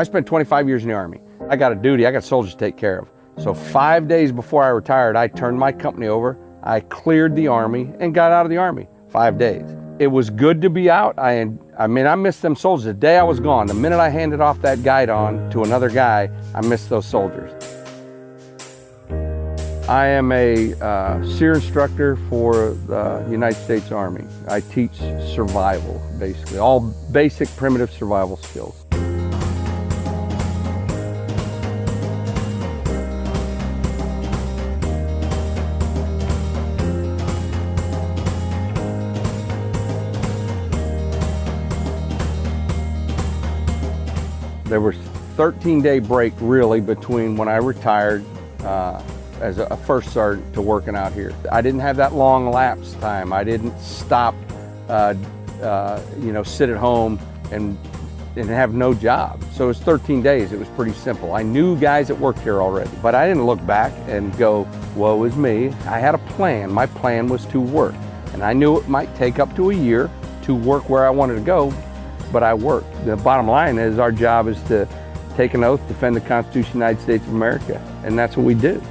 I spent 25 years in the Army. I got a duty, I got soldiers to take care of. So five days before I retired, I turned my company over, I cleared the Army and got out of the Army, five days. It was good to be out. I, I mean, I missed them soldiers. The day I was gone, the minute I handed off that guidon to another guy, I missed those soldiers. I am a uh, SERE instructor for the United States Army. I teach survival, basically, all basic primitive survival skills. There was 13 day break really between when I retired uh, as a first sergeant to working out here. I didn't have that long lapse time. I didn't stop, uh, uh, you know, sit at home and, and have no job. So it was 13 days. It was pretty simple. I knew guys that worked here already, but I didn't look back and go, woe is me. I had a plan. My plan was to work. And I knew it might take up to a year to work where I wanted to go, but I worked. The bottom line is our job is to take an oath, defend the Constitution of the United States of America, and that's what we do.